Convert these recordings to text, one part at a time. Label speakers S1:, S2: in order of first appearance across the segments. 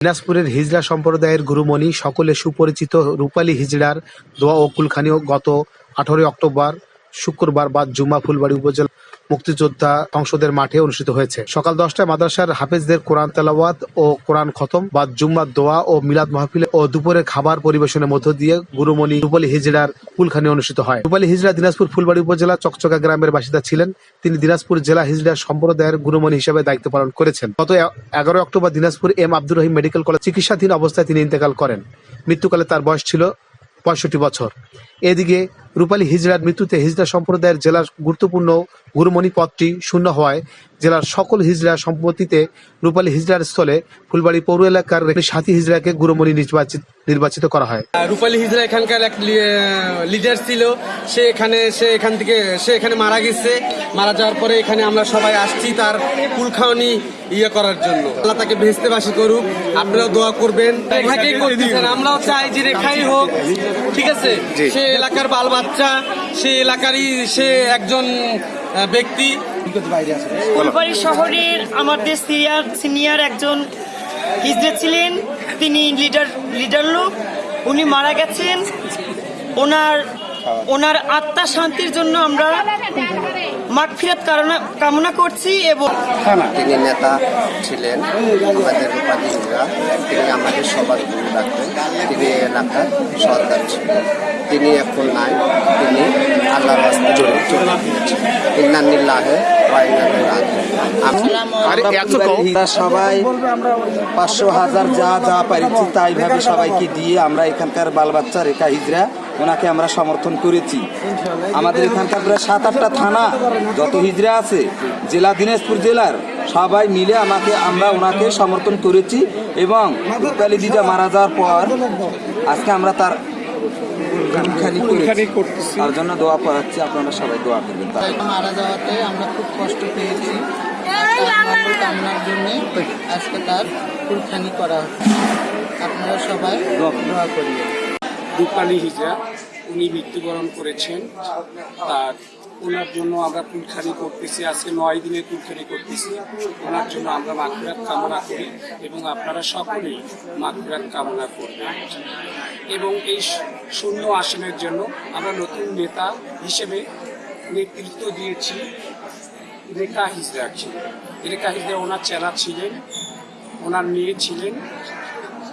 S1: দিনাজপুরের হিজড়া সম্প্রদায়ের গুরুমণি সকলে সুপরিচিত রূপালী হিজড়ার দোয়া ও কুলখানি গত আঠারোই অক্টোবর শুক্রবার বাদ জুমা ফুলবাড়ি উপজেলা মুক্তিযোদ্ধা সংসদের মাঠে অনুষ্ঠিত হয়েছে। সকাল দশটায় মাদ্রাসার হাফেজদের কোরআন তেলাওয়াত ও কোরআন খতম, বাদ জুম্মার দোয়া ও মিলাদ মাহফিলে ও দুপুরে খাবার পরিবেশনের মধ্য দিয়ে গুরুমণি রূপালী হিজড়ার কুলখানি অনুষ্ঠিত হয়। রূপালী হিজড়া দিনাজপুর ফুলবাড়ি উপজেলা চকচকা গ্রামের বাসিন্দা ছিলেন। তিনি দিনাজপুর জেলা হিজড়া সম্প্রদায়ের গুরুমণি হিসেবে দায়িত্ব পালন করেছেন। গত এগারো October Dinajpur M Abdur Rahim medical college চিকিৎসাধীন অবস্থায় তিনি ইন্তেকাল করেন। মৃত্যুকালে তার বয়স ছিল পঁয়ষট্টি বছর। এদিকে রূপালী হিজড়ার মৃত্যুতে হিজড়া সম্প্রদায়ের জেলার গুরুত্বপূর্ণ গুরুমণি পদটি শূন্য হওয়ায় জেলার সকল হিজড়া সম্পত্তিতে রূপালী হিজড়ার স্থলে ফুলবাড়ি পৌর এলাকার সাথী হিজড়াকে গুরুমণি নির্বাচিত নির্বাচিত করা হয়।
S2: রূপালী হিজরা এখানকার এক লিডার ছিল। সে এখানে সে এখান থেকে সে এখানে মারা গেছে। মারা যাওয়ার পরে এখানে আমরা সবাই আসছি তার কুলখাওনি ইয়ে করার জন্য। আল্লাহ তাকে ভেস্তেবাসী করুক। আপনারাও দোয়া করবেন। আমরাও চাই যে রেখাই হোক। ঠিক আছে? সে এলাকার বাল বাচ্চা সে এলাকারই সে একজন ব্যক্তি।
S3: ফুলবাড়ি শহরের আমাদের সিনিয়র সিনিয়র একজন হিজড়ে ছিলেন। তিনি লিডার লিডার লোক। উনি মারা গেছেন। ওনার ওনার আত্মা শান্তির জন্য আমরা মাগফিরাত কারণা কামনা করছি এবং
S4: তিনি নেতা ছিলেন আমাদের রূপালীরা তিনি আমাদের সবার গুরু রাখতেন তিনি এলাকার সর্দার ছিলেন। তিনি এখন নাই। তিনি আল্লাহ রাস্তায় চলে গিয়েছেন ইন্নানিল্লাহে?
S5: আমরা সবাই পাঁচশো হাজার যা যা পারিছি তাই ভাবে সবাইকে দিয়ে আমরা এখানকার বাল বাচ্চা রেখা হিজরা ওনাকে আমরা সমর্থন করেছি। আমাদের এখানকার প্রায় সাত আটটা থানা যত হিজরা আছে জেলা দিনাজপুর জেলার সবাই মিলে আমাকে আমরা ওনাকে সমর্থন করেছি এবং রূপালী দিজা মারা যাওয়ার পর আজকে আমরা তার করেছি। তার জন্য দোয়া পড়াচ্ছি আপনারা সবাই দোয়া করবেন।
S6: মারা যাওয়াতে আমরা খুব কষ্ট পেয়েছি। কামনার জন্য আজকে তার কুলখানি করা হচ্ছে। আপনারা সবাই দোয়া করিয়ে
S7: রূপালী হিজরা উনি মৃত্যুবরণ করেছেন। তার ওনার জন্য আমরা কুলখানি করতেছি, আজকে নয় দিনে কুলখানি করতেছি। ওনার জন্য আমরা মাগফিরাত কামনা করি এবং আপনারা সকলেই মাগফিরাত কামনা করবেন। এবং এই শূন্য আসনের জন্য আমরা নতুন নেতা হিসেবে নেতৃত্ব দিয়েছি, রেখা হিজরাকে রেখা হিজরা ওনার চেলা ছিলেন, ওনার মেয়ে ছিলেন,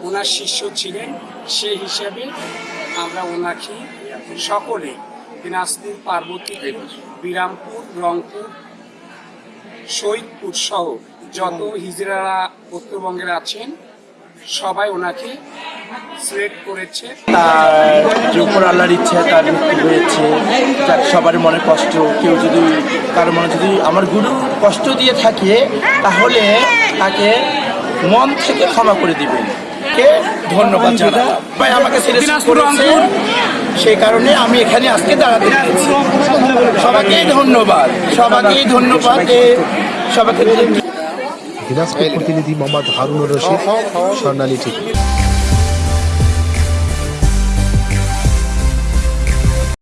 S7: ওনার শিষ্য ছিলেন। সেই হিসাবে আমরা ওনাকে সকলে দিনাজপুর, পার্বতী, বিরামপুর, রংপুর শহীদপুর সহ যত হিজড়ারা উত্তরবঙ্গের আছেন, সবাই ওনাকে সিলেক্ট করেছে।
S8: তার আল্লাহর ইচ্ছা, তার মৃত্যু হয়েছে, তার সবার মনে কষ্ট। কেউ যদি, কারও মনে যদি আমার গুরু কষ্ট দিয়ে থাকে, তাহলে তাকে মন থেকে ক্ষমা করে দিবেন। কে? ধন্যবাদ জানাই। ভাই আমাকে সেই কারণে আমি এখানে আজকে দাঁড়াতে পেরেছি। সবাইকেই ধন্যবাদ। সবাইকেই ধন্যবাদ সবাইকে
S1: দিনাজপুর প্রতিনিধি মোহাম্মদ হারুনুর রশিদ স্বর্ণালী টিভি।